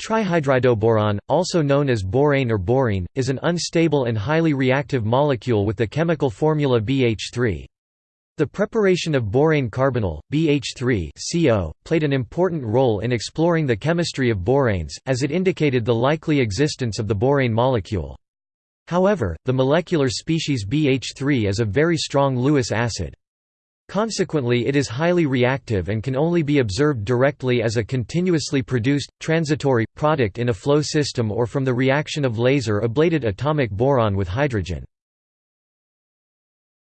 Trihydridoboron, also known as borane or borine, is an unstable and highly reactive molecule with the chemical formula BH3. The preparation of borane carbonyl, BH3 CO, played an important role in exploring the chemistry of boranes, as it indicated the likely existence of the borane molecule. However, the molecular species BH3 is a very strong Lewis acid. Consequently it is highly reactive and can only be observed directly as a continuously produced, transitory, product in a flow system or from the reaction of laser-ablated atomic boron with hydrogen.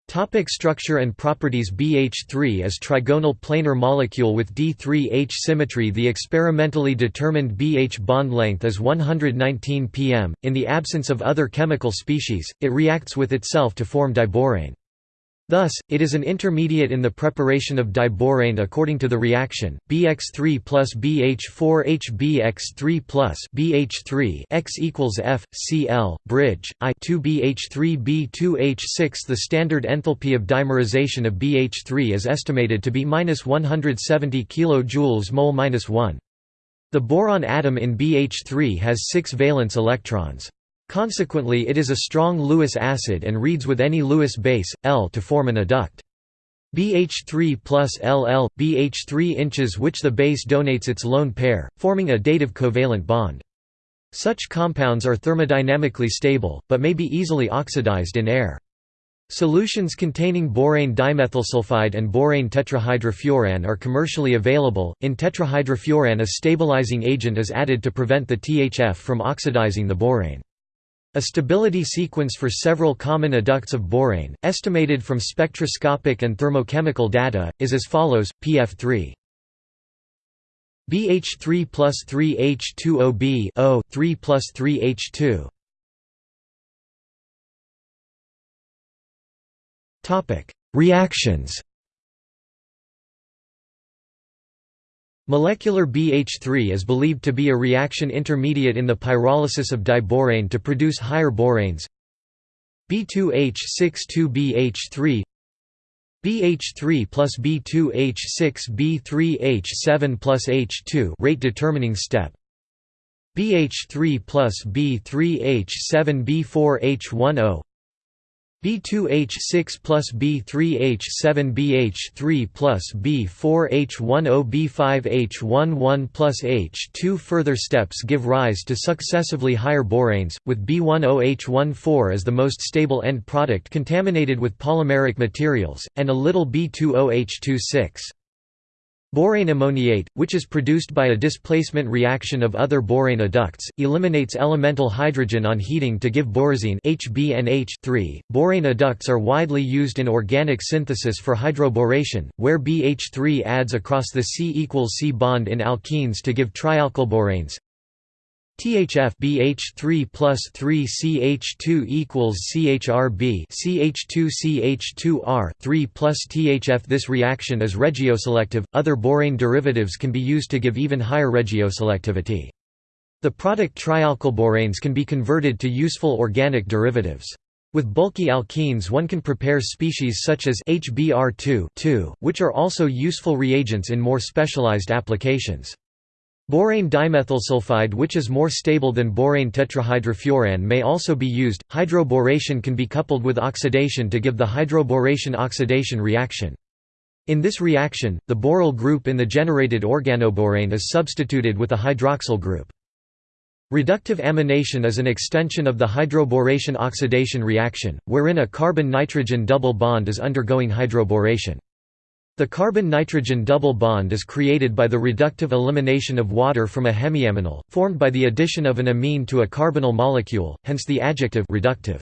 Topic structure and properties BH3 is trigonal planar molecule with D3H symmetry The experimentally determined BH bond length is 119 pm. In the absence of other chemical species, it reacts with itself to form diborane. Thus, it is an intermediate in the preparation of diborane according to the reaction BX3 plus BH4H BX3 plus BH3 X equals F Cl bridge I 2 BH3 B2H6 The standard enthalpy of dimerization of BH3 is estimated to be minus 170 kJ minus 1. The boron atom in BH3 has 6 valence electrons. Consequently it is a strong Lewis acid and reads with any Lewis base, L to form an adduct. BH3 plus LL, BH3 inches which the base donates its lone pair, forming a dative covalent bond. Such compounds are thermodynamically stable, but may be easily oxidized in air. Solutions containing borane dimethylsulfide and borane tetrahydrofuran are commercially available. In tetrahydrofuran, a stabilizing agent is added to prevent the THF from oxidizing the borane. A stability sequence for several common adducts of borane, estimated from spectroscopic and thermochemical data, is as follows: PF3 BH3 plus 3H2OB O 3 plus 3H2. Topic: Reactions. Molecular BH3 is believed to be a reaction intermediate in the pyrolysis of diborane to produce higher boranes. B2H62BH3 BH3 plus B2H6 B3H7 plus H2 rate determining step. BH3 plus B3H7 B4H10 B2H6 plus B3H7 BH3 plus B4H10 B5H11 plus H2 Further steps give rise to successively higher boranes, with B10H14 as the most stable end product contaminated with polymeric materials, and a little B20H26. Borane ammoniate, which is produced by a displacement reaction of other borane adducts, eliminates elemental hydrogen on heating to give borazine HbNH3. Borane adducts are widely used in organic synthesis for hydroboration, where BH3 adds across the C equals C bond in alkenes to give trialkylboranes. THF BH3 plus 3 CH2 equals CHRB CH2 CH2R 3 plus THF This reaction is regioselective. Other borane derivatives can be used to give even higher regioselectivity. The product trialkylboranes can be converted to useful organic derivatives. With bulky alkenes one can prepare species such as HBr2 which are also useful reagents in more specialized applications. Borane dimethylsulfide which is more stable than borane tetrahydrofuran may also be used. Hydroboration can be coupled with oxidation to give the hydroboration oxidation reaction. In this reaction, the boryl group in the generated organoborane is substituted with a hydroxyl group. Reductive amination is an extension of the hydroboration oxidation reaction, wherein a carbon-nitrogen double bond is undergoing hydroboration. The carbon-nitrogen double bond is created by the reductive elimination of water from a hemiaminal, formed by the addition of an amine to a carbonyl molecule, hence the adjective reductive.